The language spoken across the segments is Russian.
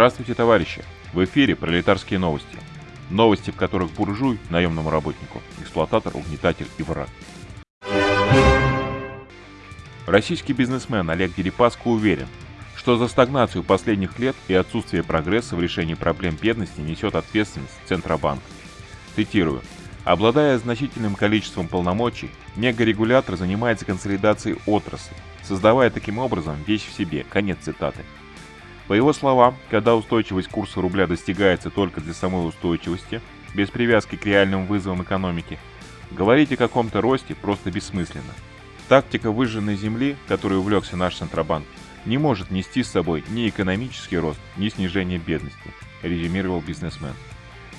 Здравствуйте, товарищи! В эфире пролетарские новости. Новости, в которых буржуй, наемному работнику, эксплуататор, угнетатель и враг. Российский бизнесмен Олег Дерипаско уверен, что за стагнацию последних лет и отсутствие прогресса в решении проблем бедности несет ответственность Центробанк. Цитирую. Обладая значительным количеством полномочий, мегарегулятор занимается консолидацией отрасли, создавая таким образом вещь в себе. Конец цитаты. По его словам, когда устойчивость курса рубля достигается только для самой устойчивости, без привязки к реальным вызовам экономики, говорить о каком-то росте просто бессмысленно. Тактика выжженной земли, которой увлекся наш Центробанк, не может нести с собой ни экономический рост, ни снижение бедности, резюмировал бизнесмен.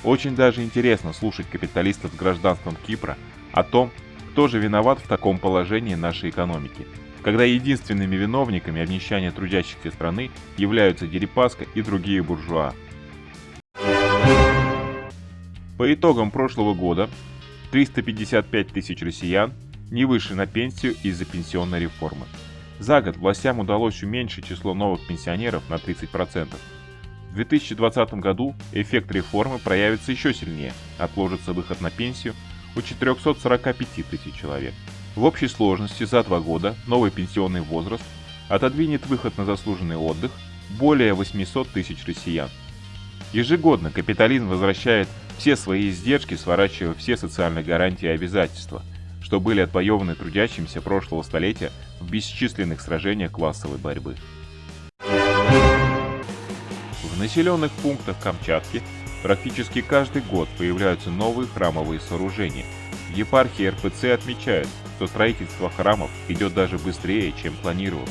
Очень даже интересно слушать капиталистов с гражданством Кипра о том, кто же виноват в таком положении нашей экономики, когда единственными виновниками обнищания трудящихся страны являются Дерипаска и другие буржуа. По итогам прошлого года 355 тысяч россиян не вышли на пенсию из-за пенсионной реформы. За год властям удалось уменьшить число новых пенсионеров на 30%. В 2020 году эффект реформы проявится еще сильнее, отложится выход на пенсию у 445 тысяч человек. В общей сложности за два года новый пенсионный возраст отодвинет выход на заслуженный отдых более 800 тысяч россиян. Ежегодно капитализм возвращает все свои издержки, сворачивая все социальные гарантии и обязательства, что были отвоеваны трудящимся прошлого столетия в бесчисленных сражениях классовой борьбы. В населенных пунктах Камчатки практически каждый год появляются новые храмовые сооружения. В епархии РПЦ отмечают, что строительство храмов идет даже быстрее, чем планировалось.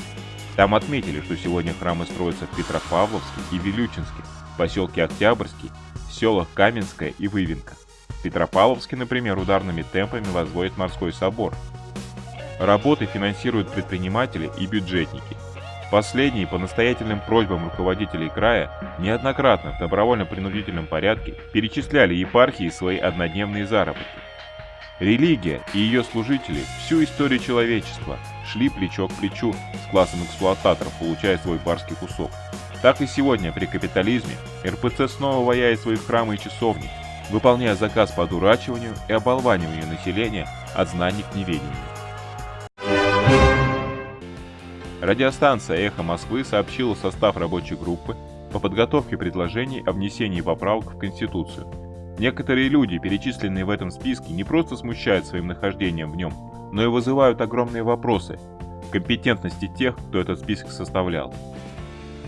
Там отметили, что сегодня храмы строятся в Петропавловске и Вилючинске, поселке Октябрьский, селах Каменская и Вывинка. В Петропавловске, например, ударными темпами возводит морской собор. Работы финансируют предприниматели и бюджетники. Последние по настоятельным просьбам руководителей края неоднократно в добровольно-принудительном порядке перечисляли епархии свои однодневные заработки. Религия и ее служители всю историю человечества шли плечо к плечу с классом эксплуататоров, получая свой барский кусок. Так и сегодня при капитализме РПЦ снова ваяет свои храмы и часовни, выполняя заказ по одурачиванию и оболваниванию населения от знаний к неведению. Радиостанция «Эхо Москвы» сообщила состав рабочей группы по подготовке предложений о внесении поправок в Конституцию – Некоторые люди, перечисленные в этом списке, не просто смущают своим нахождением в нем, но и вызывают огромные вопросы компетентности тех, кто этот список составлял.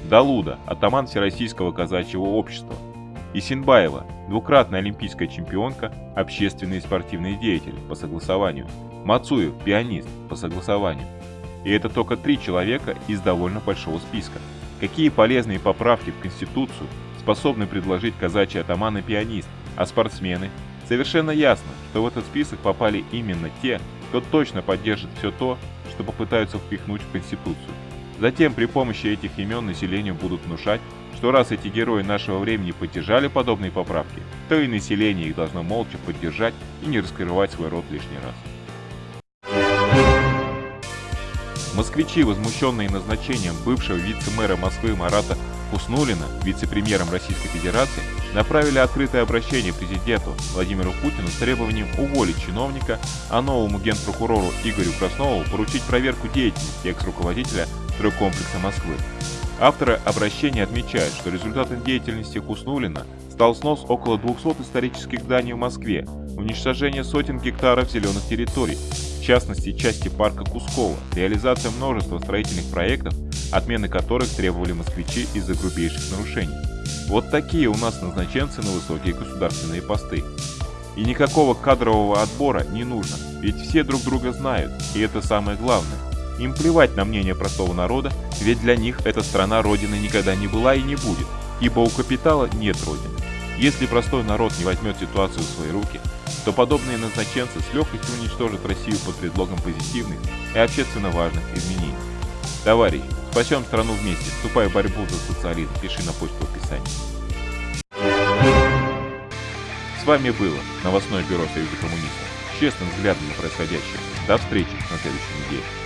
Далуда, атаман Всероссийского казачьего общества. Исинбаева, двукратная олимпийская чемпионка, общественный и спортивный деятель по согласованию. Мацуев, пианист по согласованию. И это только три человека из довольно большого списка. Какие полезные поправки в Конституцию способны предложить казачий атаман и пианист, а спортсмены? Совершенно ясно, что в этот список попали именно те, кто точно поддержит все то, что попытаются впихнуть в Конституцию. Затем при помощи этих имен населению будут внушать, что раз эти герои нашего времени поддержали подобные поправки, то и население их должно молча поддержать и не раскрывать свой рот лишний раз. Москвичи, возмущенные назначением бывшего вице-мэра Москвы Марата Хуснулина, вице-премьером Российской Федерации, направили открытое обращение президенту Владимиру Путину с требованием уволить чиновника, а новому генпрокурору Игорю Краснову поручить проверку деятельности экс-руководителя стройкомплекса Москвы. Авторы обращения отмечают, что результатом деятельности Хуснулина стал снос около 200 исторических зданий в Москве, уничтожение сотен гектаров зеленых территорий, в частности части парка Кускова, реализация множества строительных проектов, отмены которых требовали москвичи из-за грубейших нарушений. Вот такие у нас назначенцы на высокие государственные посты. И никакого кадрового отбора не нужно, ведь все друг друга знают, и это самое главное. Им плевать на мнение простого народа, ведь для них эта страна родины никогда не была и не будет, ибо у капитала нет родины. Если простой народ не возьмет ситуацию в свои руки, то подобные назначенцы с легкостью уничтожат Россию под предлогом позитивных и общественно важных изменений. Товарищ, спасем страну вместе, вступай в борьбу за социализм, пиши на почту в описании. С вами было новостное бюро Союза коммунистов. Честным взглядом на происходящее. До встречи на следующей неделе.